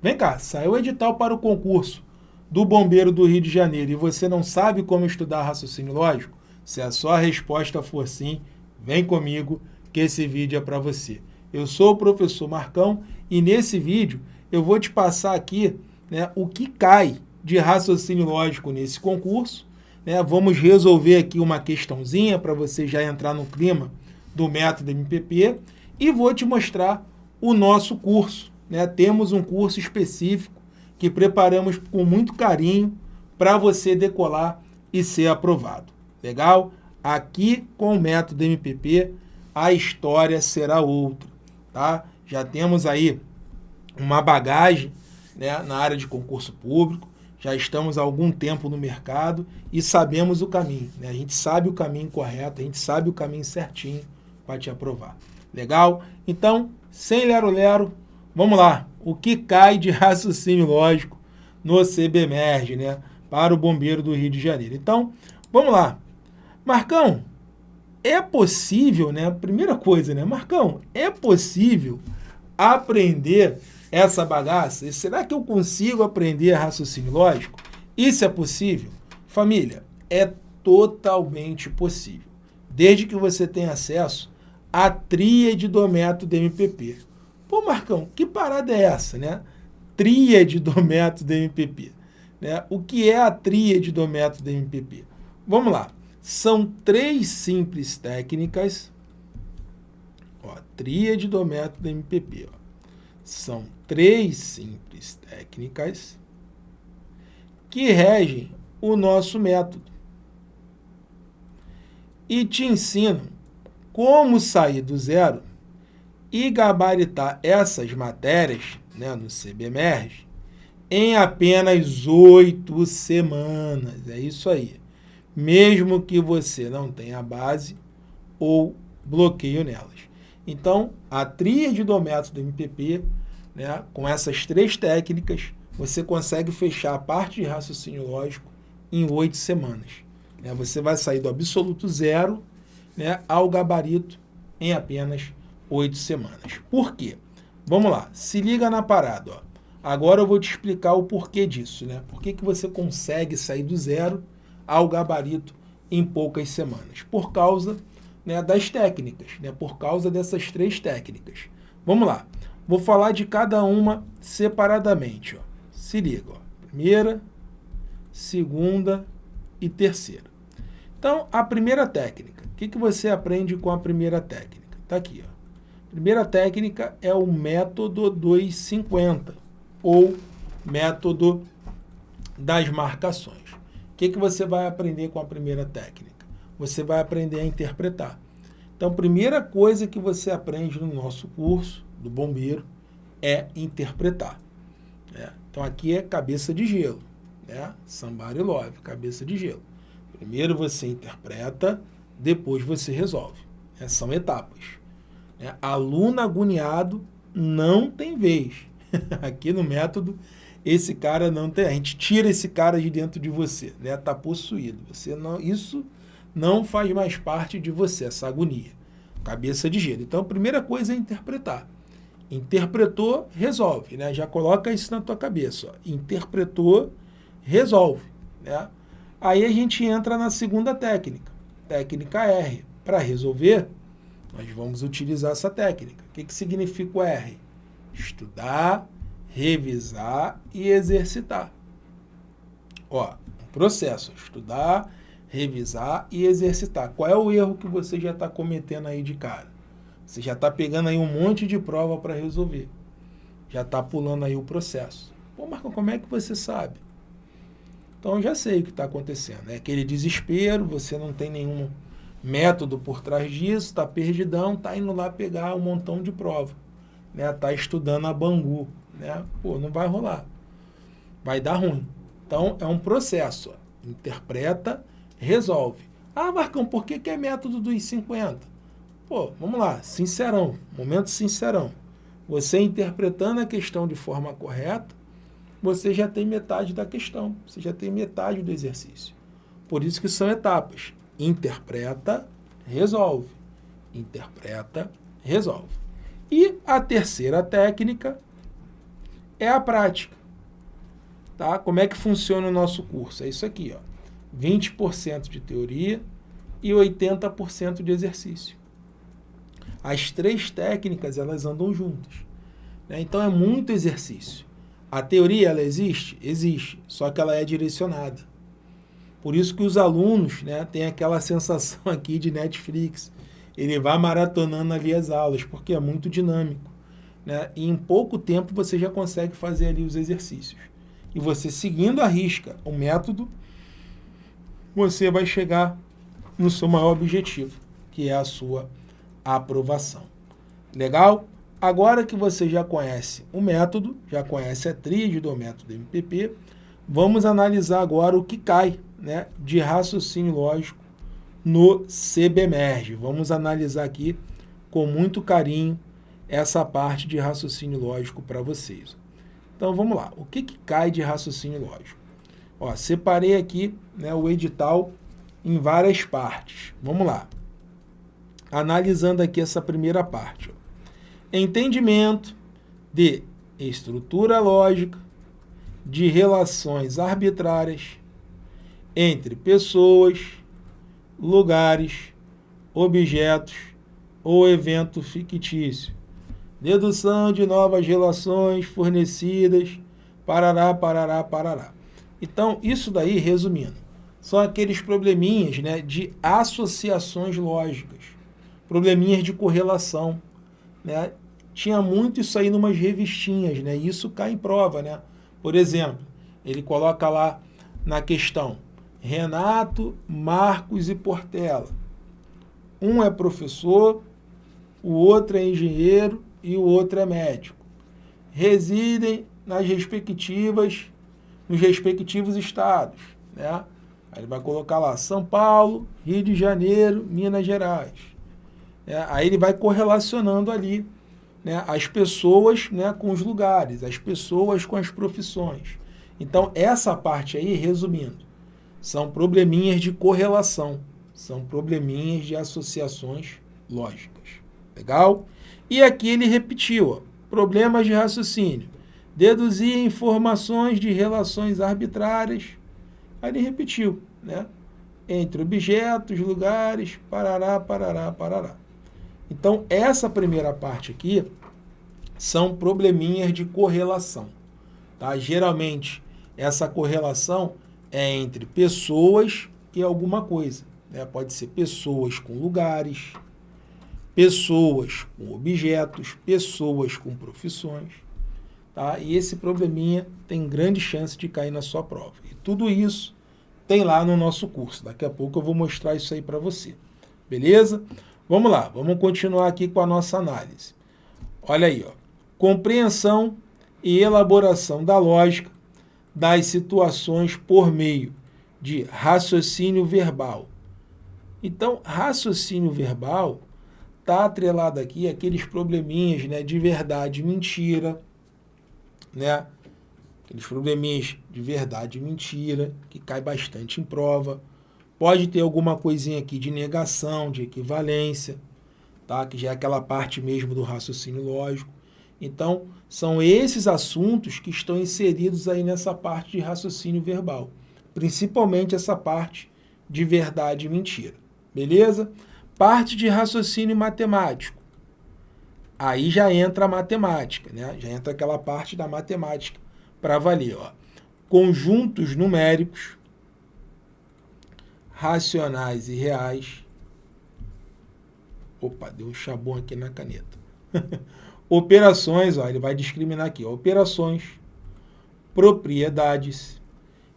Vem cá, saiu o edital para o concurso do Bombeiro do Rio de Janeiro e você não sabe como estudar raciocínio lógico? Se a sua resposta for sim, vem comigo que esse vídeo é para você. Eu sou o professor Marcão e nesse vídeo eu vou te passar aqui né, o que cai de raciocínio lógico nesse concurso. Né? Vamos resolver aqui uma questãozinha para você já entrar no clima do método MPP e vou te mostrar o nosso curso. Né? Temos um curso específico que preparamos com muito carinho para você decolar e ser aprovado. Legal? Aqui com o método MPP a história será outra, tá? Já temos aí uma bagagem né, na área de concurso público, já estamos há algum tempo no mercado e sabemos o caminho. Né? A gente sabe o caminho correto, a gente sabe o caminho certinho para te aprovar. Legal? Então, sem lero-lero, vamos lá. O que cai de raciocínio lógico no CBMERG, né? Para o bombeiro do Rio de Janeiro. Então, vamos lá. Marcão, é possível, né? Primeira coisa, né? Marcão, é possível aprender essa bagaça? Será que eu consigo aprender raciocínio lógico? Isso é possível? Família, é totalmente possível. Desde que você tenha acesso à tríade do método MPP. Pô, Marcão, que parada é essa, né? Tríade do método MPP. Né? O que é a tríade do método MPP? Vamos lá. São três simples técnicas. Ó, tríade do método MPP. Ó. São três simples técnicas que regem o nosso método. E te ensinam como sair do zero e gabaritar essas matérias né, no CBMERG em apenas oito semanas. É isso aí mesmo que você não tenha base ou bloqueio nelas. Então, a tríade do método MPP, né, com essas três técnicas, você consegue fechar a parte de raciocínio lógico em oito semanas. Né? Você vai sair do absoluto zero né, ao gabarito em apenas oito semanas. Por quê? Vamos lá, se liga na parada. Ó. Agora eu vou te explicar o porquê disso. Né? Por que, que você consegue sair do zero ao gabarito em poucas semanas, por causa né, das técnicas, né, por causa dessas três técnicas. Vamos lá, vou falar de cada uma separadamente. Ó. Se liga, ó. primeira, segunda e terceira. Então, a primeira técnica, o que, que você aprende com a primeira técnica? Está aqui. Ó. Primeira técnica é o método 250, ou método das marcações que, que você vai aprender com a primeira técnica? Você vai aprender a interpretar. Então, a primeira coisa que você aprende no nosso curso do bombeiro é interpretar. Né? Então, aqui é cabeça de gelo. Né? Somebody love, cabeça de gelo. Primeiro você interpreta, depois você resolve. Né? São etapas. Né? Aluno agoniado não tem vez. aqui no método esse cara não tem, a gente tira esse cara de dentro de você, né? Tá possuído. Você não, isso não faz mais parte de você, essa agonia. Cabeça de gelo. Então, a primeira coisa é interpretar. Interpretou, resolve, né? Já coloca isso na tua cabeça, ó. Interpretou, resolve, né? Aí a gente entra na segunda técnica, técnica R. Para resolver, nós vamos utilizar essa técnica. O que, que significa o R? Estudar, revisar e exercitar. Ó, processo, estudar, revisar e exercitar. Qual é o erro que você já está cometendo aí de cara? Você já está pegando aí um monte de prova para resolver. Já está pulando aí o processo. Pô, Marcão, como é que você sabe? Então, já sei o que está acontecendo. É aquele desespero, você não tem nenhum método por trás disso, está perdidão, está indo lá pegar um montão de prova. Está né? Tá estudando a Bangu né? Pô, não vai rolar. Vai dar ruim. Então, é um processo. Interpreta, resolve. Ah, Marcão, por que, que é método dos 50? Pô, vamos lá, sincerão, momento sincerão. Você interpretando a questão de forma correta, você já tem metade da questão, você já tem metade do exercício. Por isso que são etapas. Interpreta, resolve. Interpreta, resolve. E a terceira técnica é a prática. Tá? Como é que funciona o nosso curso? É isso aqui, ó. 20% de teoria e 80% de exercício. As três técnicas, elas andam juntas. Né? Então, é muito exercício. A teoria, ela existe? Existe, só que ela é direcionada. Por isso que os alunos né, têm aquela sensação aqui de Netflix. Ele vai maratonando ali as aulas, porque é muito dinâmico. Né? E em pouco tempo você já consegue fazer ali os exercícios. E você seguindo a risca o método, você vai chegar no seu maior objetivo, que é a sua aprovação. Legal? Agora que você já conhece o método, já conhece a tríade do método MPP, vamos analisar agora o que cai né, de raciocínio lógico no CBMERG. Vamos analisar aqui com muito carinho essa parte de raciocínio lógico para vocês. Então vamos lá, o que, que cai de raciocínio lógico? Ó, separei aqui né, o edital em várias partes. Vamos lá. Analisando aqui essa primeira parte. Ó. Entendimento de estrutura lógica de relações arbitrárias entre pessoas, lugares, objetos ou evento fictício. Dedução de novas relações fornecidas, parará, parará, parará. Então, isso daí, resumindo, são aqueles probleminhas né, de associações lógicas, probleminhas de correlação. Né? Tinha muito isso aí numas revistinhas, né? isso cai em prova. Né? Por exemplo, ele coloca lá na questão Renato, Marcos e Portela. Um é professor, o outro é engenheiro e o outro é médico. Residem nas respectivas, nos respectivos estados. Né? Aí ele vai colocar lá São Paulo, Rio de Janeiro, Minas Gerais. É, aí ele vai correlacionando ali né, as pessoas né, com os lugares, as pessoas com as profissões. Então, essa parte aí, resumindo, são probleminhas de correlação, são probleminhas de associações lógicas. Legal? E aqui ele repetiu, ó, problemas de raciocínio. Deduzir informações de relações arbitrárias. Aí ele repetiu, né? Entre objetos, lugares, parará, parará, parará. Então, essa primeira parte aqui são probleminhas de correlação. Tá? Geralmente, essa correlação é entre pessoas e alguma coisa. Né? Pode ser pessoas com lugares, pessoas com objetos, pessoas com profissões. Tá? E esse probleminha tem grande chance de cair na sua prova. E tudo isso tem lá no nosso curso. Daqui a pouco eu vou mostrar isso aí para você. Beleza? Vamos lá, vamos continuar aqui com a nossa análise. Olha aí, ó. compreensão e elaboração da lógica das situações por meio de raciocínio verbal. Então, raciocínio verbal está atrelado aqui aqueles probleminhas né, de verdade e mentira, né? Aqueles probleminhas de verdade e mentira, que cai bastante em prova. Pode ter alguma coisinha aqui de negação, de equivalência, tá? que já é aquela parte mesmo do raciocínio lógico. Então, são esses assuntos que estão inseridos aí nessa parte de raciocínio verbal, principalmente essa parte de verdade e mentira, beleza? Parte de raciocínio matemático. Aí já entra a matemática, né? Já entra aquela parte da matemática para valer, ó. Conjuntos numéricos, racionais e reais. Opa, deu um chabão aqui na caneta. Operações, ó, ele vai discriminar aqui, ó, operações, propriedades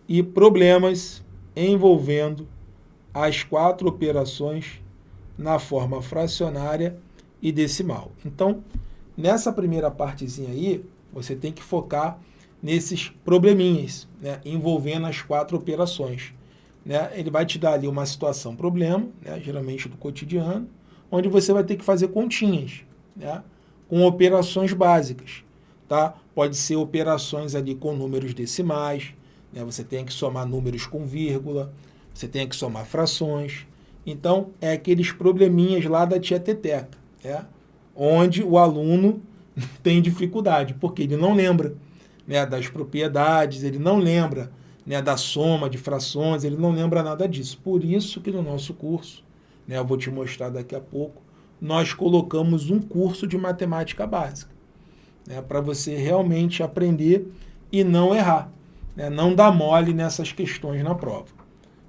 e problemas envolvendo as quatro operações na forma fracionária e decimal. Então, nessa primeira partezinha aí, você tem que focar nesses probleminhas, né, envolvendo as quatro operações. Né? Ele vai te dar ali uma situação problema, né, geralmente do cotidiano, onde você vai ter que fazer continhas. Né? Com operações básicas. Tá? Pode ser operações ali com números decimais, né? você tem que somar números com vírgula, você tem que somar frações. Então, é aqueles probleminhas lá da tia Teteca, né? onde o aluno tem dificuldade, porque ele não lembra. né, das propriedades, ele não lembra né, da soma de frações, ele não lembra nada disso. Por isso que no nosso curso, né, eu vou te mostrar daqui a pouco, nós colocamos um curso de matemática básica, né, para você realmente aprender e não errar, né, não dar mole nessas questões na prova.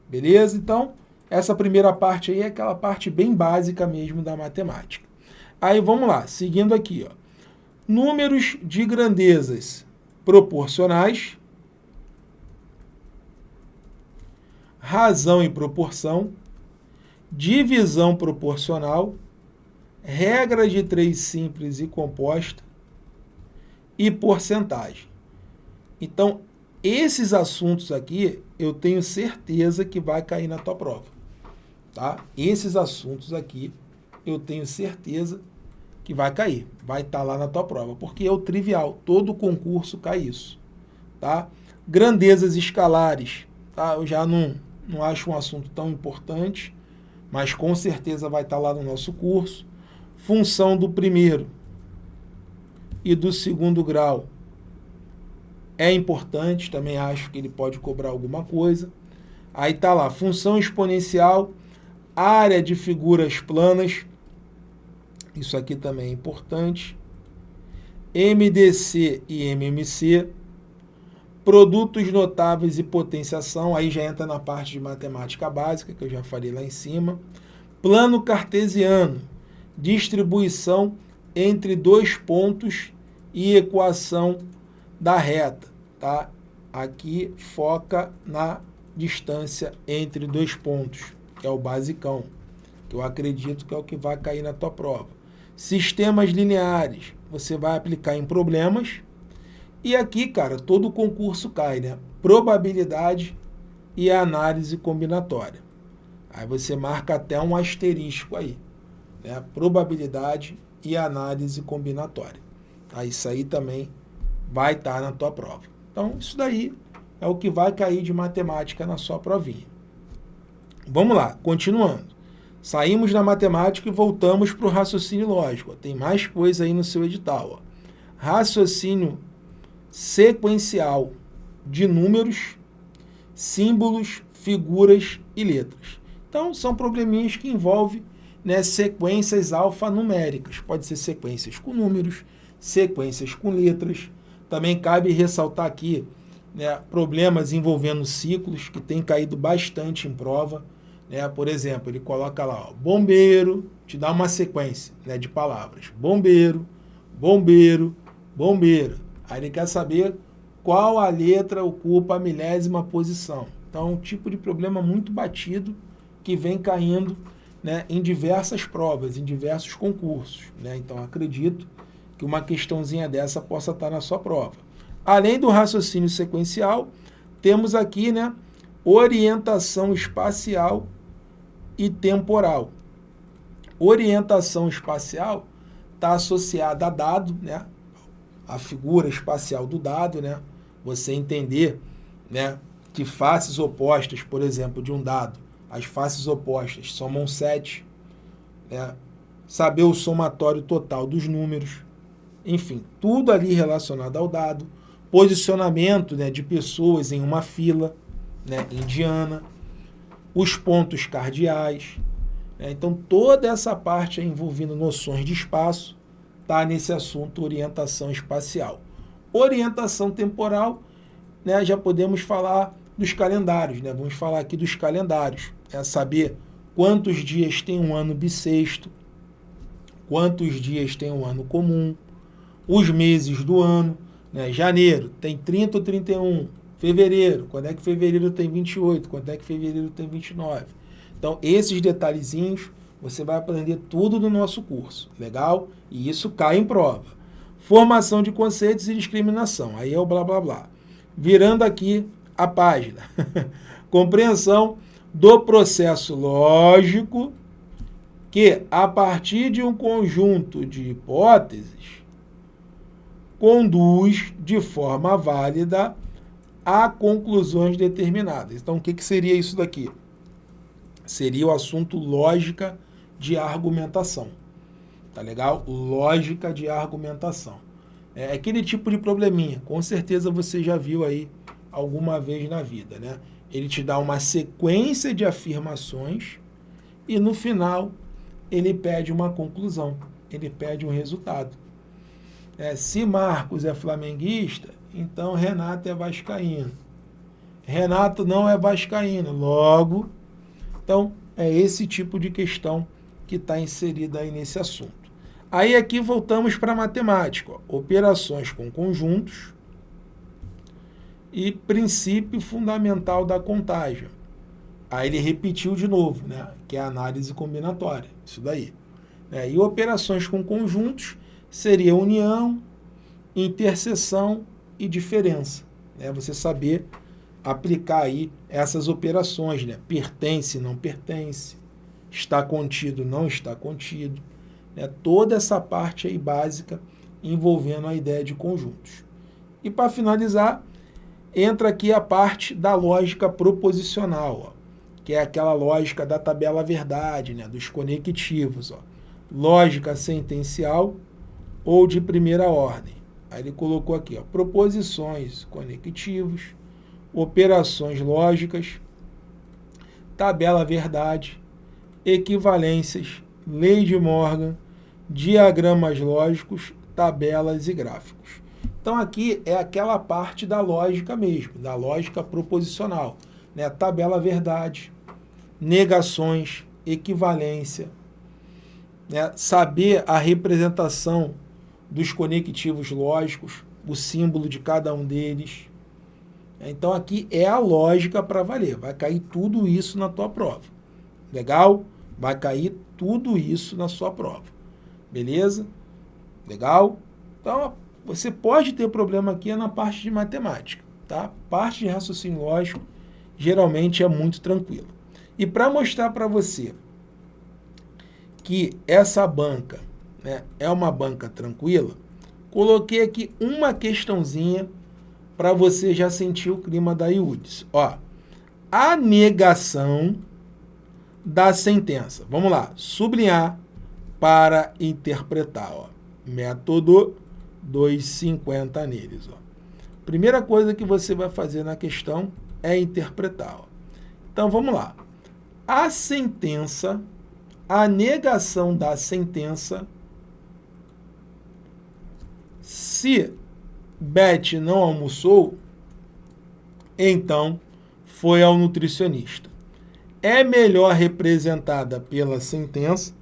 Beleza? Então, essa primeira parte aí é aquela parte bem básica mesmo da matemática. Aí vamos lá, seguindo aqui, ó. Números de grandezas proporcionais, razão e proporção, divisão proporcional, regra de três simples e composta e porcentagem. Então, esses assuntos aqui, eu tenho certeza que vai cair na tua prova. Tá? Esses assuntos aqui, eu tenho certeza que vai cair, vai estar tá lá na tua prova, porque é o trivial, todo concurso cai isso. Tá? Grandezas escalares, tá? eu já não, não acho um assunto tão importante, mas com certeza vai estar tá lá no nosso curso. Função do primeiro e do segundo grau é importante, também acho que ele pode cobrar alguma coisa. Aí está lá, função exponencial, área de figuras planas, isso aqui também é importante. MDC e MMC, produtos notáveis e potenciação, aí já entra na parte de matemática básica, que eu já falei lá em cima. Plano cartesiano, distribuição entre dois pontos e equação da reta tá? Aqui foca na distância entre dois pontos, que é o basicão, que eu acredito que é o que vai cair na tua prova. Sistemas lineares, você vai aplicar em problemas. E aqui, cara, todo concurso cai, né? Probabilidade e análise combinatória. Aí você marca até um asterisco aí, né? Probabilidade e análise combinatória. Aí isso aí também vai estar na tua prova. Então, isso daí é o que vai cair de matemática na sua provinha. Vamos lá, continuando. Saímos da matemática e voltamos para o raciocínio lógico. Tem mais coisa aí no seu edital. Ó. Raciocínio sequencial de números, símbolos, figuras e letras. Então, são probleminhas que envolvem né, sequências alfanuméricas. Pode ser sequências com números, sequências com letras, também cabe ressaltar aqui né, problemas envolvendo ciclos, que tem caído bastante em prova. Né? Por exemplo, ele coloca lá, ó, bombeiro, te dá uma sequência né, de palavras. Bombeiro, bombeiro, bombeira. Aí ele quer saber qual a letra ocupa a milésima posição. Então, é um tipo de problema muito batido que vem caindo né, em diversas provas, em diversos concursos. Né? Então, acredito que uma questãozinha dessa possa estar na sua prova. Além do raciocínio sequencial, temos aqui né, orientação espacial e temporal. Orientação espacial está associada a dado, né, a figura espacial do dado, né, você entender né, que faces opostas, por exemplo, de um dado, as faces opostas somam 7, né, saber o somatório total dos números, enfim, tudo ali relacionado ao dado, posicionamento né, de pessoas em uma fila né, indiana, os pontos cardeais. Né, então, toda essa parte envolvendo noções de espaço está nesse assunto orientação espacial. Orientação temporal, né, já podemos falar dos calendários. Né, vamos falar aqui dos calendários. É saber quantos dias tem um ano bissexto, quantos dias tem um ano comum, os meses do ano. Né? Janeiro tem 30 ou 31. Fevereiro, quando é que fevereiro tem 28? Quando é que fevereiro tem 29? Então, esses detalhezinhos você vai aprender tudo no nosso curso, legal? E isso cai em prova. Formação de conceitos e discriminação, aí é o blá blá blá. Virando aqui a página. Compreensão do processo lógico que, a partir de um conjunto de hipóteses, conduz de forma válida a conclusões determinadas. Então, o que, que seria isso daqui? Seria o assunto lógica de argumentação. Tá legal? Lógica de argumentação. É aquele tipo de probleminha, com certeza você já viu aí alguma vez na vida, né? Ele te dá uma sequência de afirmações e no final ele pede uma conclusão, ele pede um resultado. É, se Marcos é flamenguista, então Renato é vascaíno. Renato não é vascaíno, logo... Então, é esse tipo de questão que está inserida aí nesse assunto. Aí aqui voltamos para a matemática, ó, operações com conjuntos e princípio fundamental da contagem. Aí ele repetiu de novo, né, que é a análise combinatória, isso daí. É, e operações com conjuntos seria união, interseção e diferença. Né, você saber aplicar aí essas operações, né, pertence, não pertence, está contido, não está contido né, toda essa parte aí básica envolvendo a ideia de conjuntos. E para finalizar, entra aqui a parte da lógica proposicional, ó, que é aquela lógica da tabela verdade, né, dos conectivos. Ó. Lógica sentencial ou de primeira ordem. Aí ele colocou aqui, ó, proposições conectivos, operações lógicas, tabela verdade, equivalências, lei de Morgan, diagramas lógicos, tabelas e gráficos. Então aqui é aquela parte da lógica mesmo, da lógica proposicional. Né? Tabela verdade, negações, equivalência, né? saber a representação dos conectivos lógicos, o símbolo de cada um deles. Então aqui é a lógica para valer, vai cair tudo isso na tua prova. Legal? Vai cair tudo isso na sua prova. Beleza? Legal? Então, você pode ter problema aqui na parte de matemática, tá? Parte de raciocínio lógico geralmente é muito tranquilo. E para mostrar para você que essa banca né, é uma banca tranquila, coloquei aqui uma questãozinha para você já sentir o clima da IUDS. Ó, a negação da sentença. Vamos lá, sublinhar para interpretar. Ó. Método 250 neles. Ó. Primeira coisa que você vai fazer na questão é interpretar. Ó. Então, vamos lá. A sentença, a negação da sentença, se Beth não almoçou, então foi ao nutricionista. É melhor representada pela sentença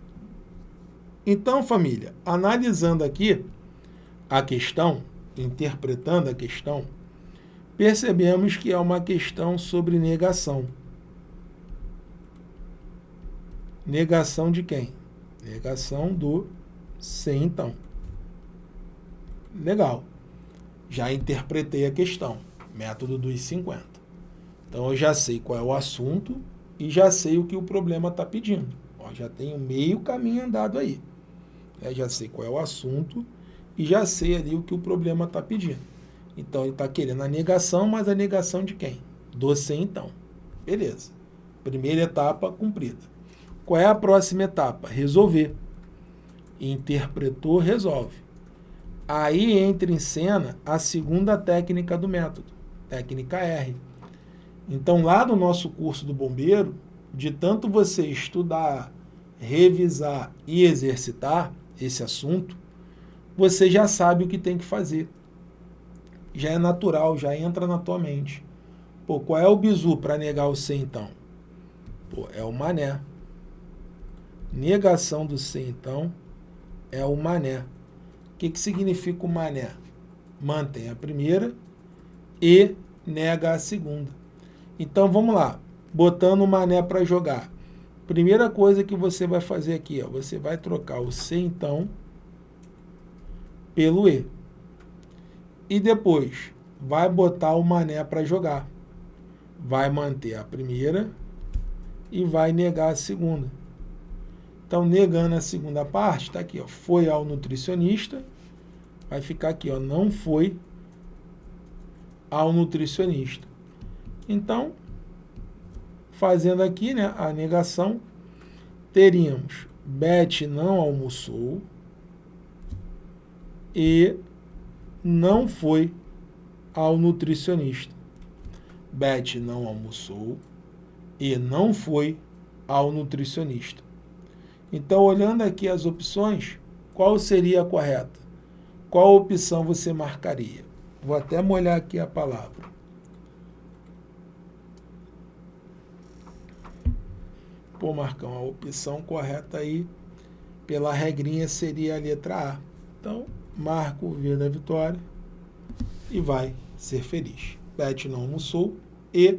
então, família, analisando aqui a questão, interpretando a questão, percebemos que é uma questão sobre negação. Negação de quem? Negação do se então. Legal. Já interpretei a questão. Método dos 50. Então, eu já sei qual é o assunto e já sei o que o problema está pedindo. Ó, já tenho meio caminho andado aí. Né? Já sei qual é o assunto e já sei ali o que o problema está pedindo. Então, ele está querendo a negação, mas a negação de quem? Do C, então. Beleza. Primeira etapa cumprida. Qual é a próxima etapa? Resolver. Interpretou, resolve. Aí entra em cena a segunda técnica do método, técnica R. Então, lá no nosso curso do bombeiro, de tanto você estudar, revisar e exercitar, esse assunto, você já sabe o que tem que fazer. Já é natural, já entra na tua mente. Pô, qual é o bizu para negar o C então? Pô, é o mané. Negação do C então é o mané. O que, que significa o mané? Mantém a primeira e nega a segunda. Então vamos lá, botando o mané para jogar. Primeira coisa que você vai fazer aqui, ó, você vai trocar o C, então, pelo E. E depois, vai botar o mané para jogar. Vai manter a primeira e vai negar a segunda. Então, negando a segunda parte, está aqui, ó, foi ao nutricionista, vai ficar aqui, ó, não foi ao nutricionista. Então, Fazendo aqui né, a negação, teríamos Beth não almoçou e não foi ao nutricionista. Beth não almoçou e não foi ao nutricionista. Então, olhando aqui as opções, qual seria a correta? Qual opção você marcaria? Vou até molhar aqui a palavra. Pô, Marcão, a opção correta aí, pela regrinha, seria a letra A. Então, marca o V da vitória e vai ser feliz. Beth não almoçou e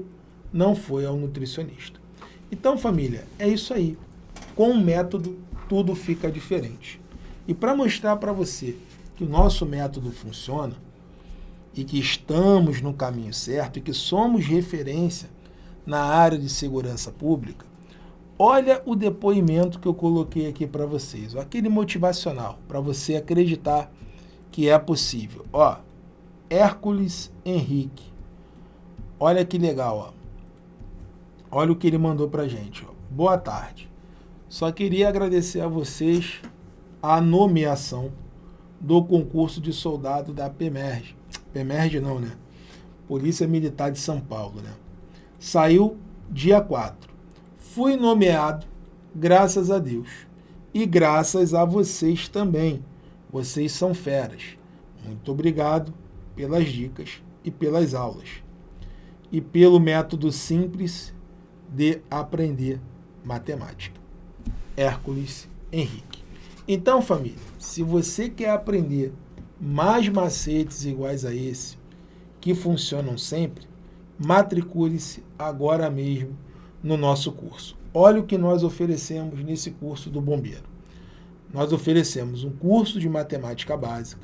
não foi ao nutricionista. Então, família, é isso aí. Com o método, tudo fica diferente. E para mostrar para você que o nosso método funciona e que estamos no caminho certo e que somos referência na área de segurança pública, olha o depoimento que eu coloquei aqui para vocês, aquele motivacional, para você acreditar que é possível. Ó, Hércules Henrique. Olha que legal, ó. Olha o que ele mandou para gente. Ó. Boa tarde. Só queria agradecer a vocês a nomeação do concurso de soldado da PEMERG. PEMERG não, né? Polícia Militar de São Paulo, né? Saiu dia 4. Fui nomeado, graças a Deus. E graças a vocês também. Vocês são feras. Muito obrigado pelas dicas e pelas aulas. E pelo método simples de aprender matemática. Hércules Henrique. Então, família, se você quer aprender mais macetes iguais a esse, que funcionam sempre, matricule-se agora mesmo no nosso curso. Olha o que nós oferecemos nesse curso do bombeiro. Nós oferecemos um curso de matemática básica,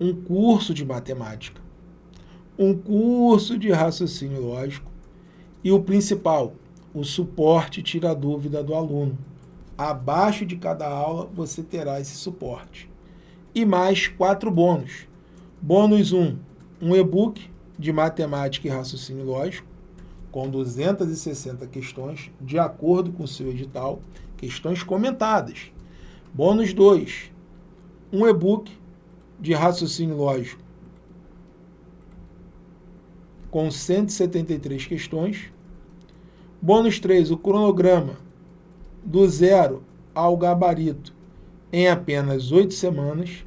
um curso de matemática, um curso de raciocínio lógico e o principal, o suporte tira a dúvida do aluno. Abaixo de cada aula você terá esse suporte. E mais quatro bônus. Bônus 1, um, um e-book de matemática e raciocínio lógico, com 260 questões, de acordo com o seu edital, questões comentadas. Bônus 2, um e-book de raciocínio lógico, com 173 questões. Bônus 3, o cronograma do zero ao gabarito em apenas oito semanas.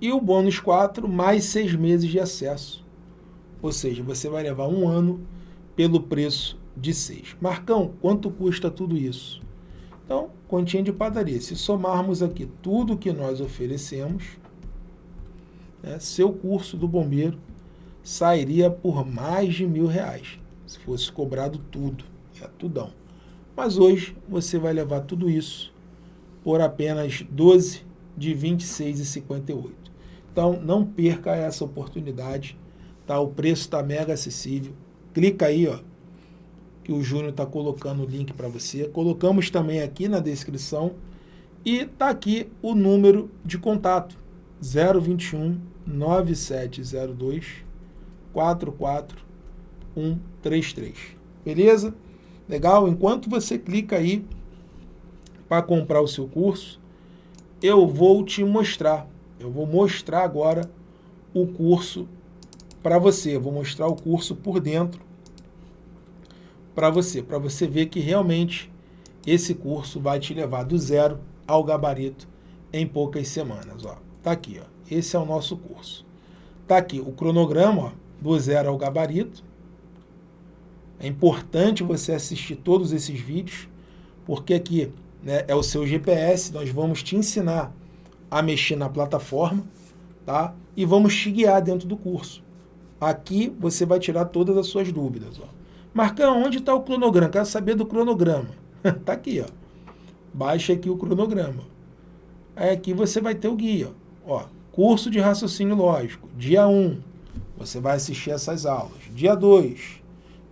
E o bônus 4, mais seis meses de acesso. Ou seja, você vai levar um ano pelo preço de seis. Marcão, quanto custa tudo isso? Então, continha de padaria. Se somarmos aqui tudo que nós oferecemos, né, seu curso do bombeiro sairia por mais de mil reais, se fosse cobrado tudo, é tudão. Mas hoje você vai levar tudo isso por apenas 12 de 26,58. Então não perca essa oportunidade, tá? O preço está mega acessível. Clica aí, ó, que o Júnior está colocando o link para você. Colocamos também aqui na descrição e tá aqui o número de contato 021 9702 44133. Beleza? Legal? Enquanto você clica aí para comprar o seu curso, eu vou te mostrar. Eu vou mostrar agora o curso para você. Eu vou mostrar o curso por dentro para você, para você ver que realmente esse curso vai te levar do zero ao gabarito em poucas semanas. Ó. Tá aqui, ó. esse é o nosso curso. Tá aqui o cronograma ó, do zero ao gabarito. É importante você assistir todos esses vídeos, porque aqui né, é o seu GPS, nós vamos te ensinar a mexer na plataforma, tá? E vamos te guiar dentro do curso. Aqui você vai tirar todas as suas dúvidas. Ó. Marcão, onde está o cronograma? Quero saber do cronograma. Está aqui, ó. Baixa aqui o cronograma. Aí aqui você vai ter o guia. Ó, curso de raciocínio lógico, dia 1. Você vai assistir essas aulas. Dia 2,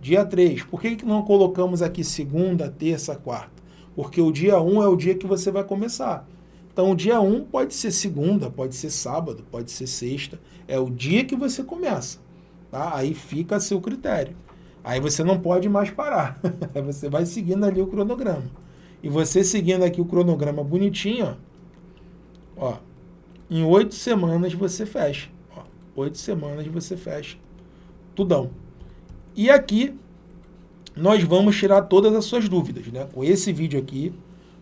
Dia 3, por que, que não colocamos aqui segunda, terça, quarta? Porque o dia 1 é o dia que você vai começar. Então, o dia 1 pode ser segunda, pode ser sábado, pode ser sexta. É o dia que você começa. Tá? Aí fica a seu critério. Aí você não pode mais parar. você vai seguindo ali o cronograma. E você seguindo aqui o cronograma bonitinho, ó, ó Em oito semanas você fecha. Oito semanas você fecha. Tudão. E aqui nós vamos tirar todas as suas dúvidas, né? Com esse vídeo aqui,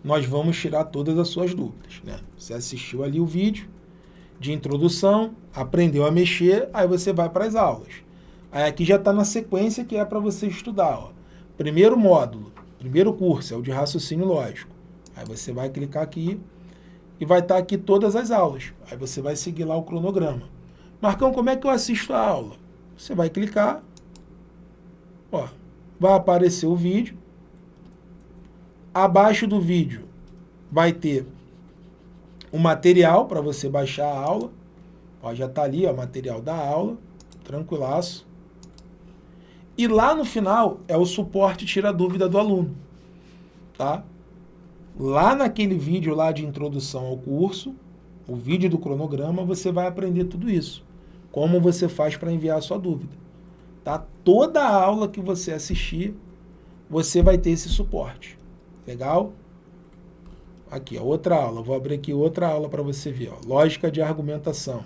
nós vamos tirar todas as suas dúvidas, né? Você assistiu ali o vídeo de introdução, aprendeu a mexer, aí você vai para as aulas. Aí aqui já está na sequência que é para você estudar, ó. Primeiro módulo, primeiro curso, é o de raciocínio lógico. Aí você vai clicar aqui e vai estar tá aqui todas as aulas. Aí você vai seguir lá o cronograma. Marcão, como é que eu assisto a aula? Você vai clicar, ó, vai aparecer o vídeo. Abaixo do vídeo vai ter o material para você baixar a aula. Ó, já está ali, o material da aula, tranquilaço. E lá no final é o suporte tira dúvida do aluno, tá? Lá naquele vídeo lá de introdução ao curso, o vídeo do cronograma, você vai aprender tudo isso. Como você faz para enviar a sua dúvida. Tá? Toda a aula que você assistir, você vai ter esse suporte. Legal? Aqui, ó, outra aula. Vou abrir aqui outra aula para você ver. Ó. Lógica de argumentação.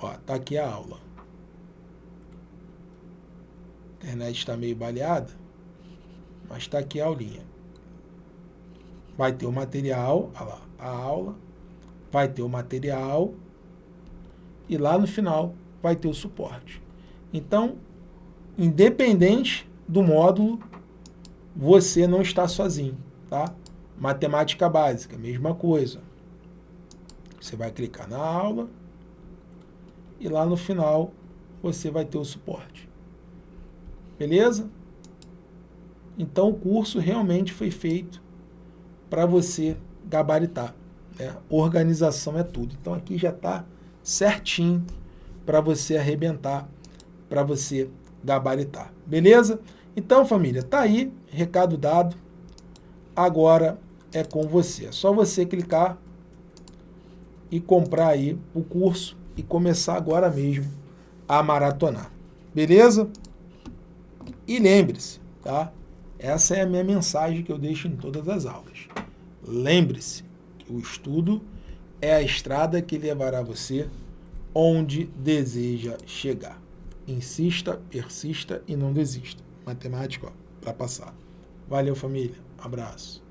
Ó, tá aqui a aula. A internet está meio baleada, mas está aqui a aulinha. Vai ter o material, lá, a aula, vai ter o material e lá no final vai ter o suporte. Então, independente do módulo, você não está sozinho, tá? Matemática básica, mesma coisa. Você vai clicar na aula e lá no final você vai ter o suporte. Beleza? Então o curso realmente foi feito para você gabaritar. Né? Organização é tudo. Então aqui já está certinho para você arrebentar, para você gabaritar. Beleza? Então, família, tá aí, recado dado. Agora é com você. É só você clicar e comprar aí o curso e começar agora mesmo a maratonar. Beleza? E lembre-se, tá? Essa é a minha mensagem que eu deixo em todas as aulas. Lembre-se que o estudo é a estrada que levará você onde deseja chegar. Insista, persista e não desista. Matemática para passar. Valeu, família. Abraço.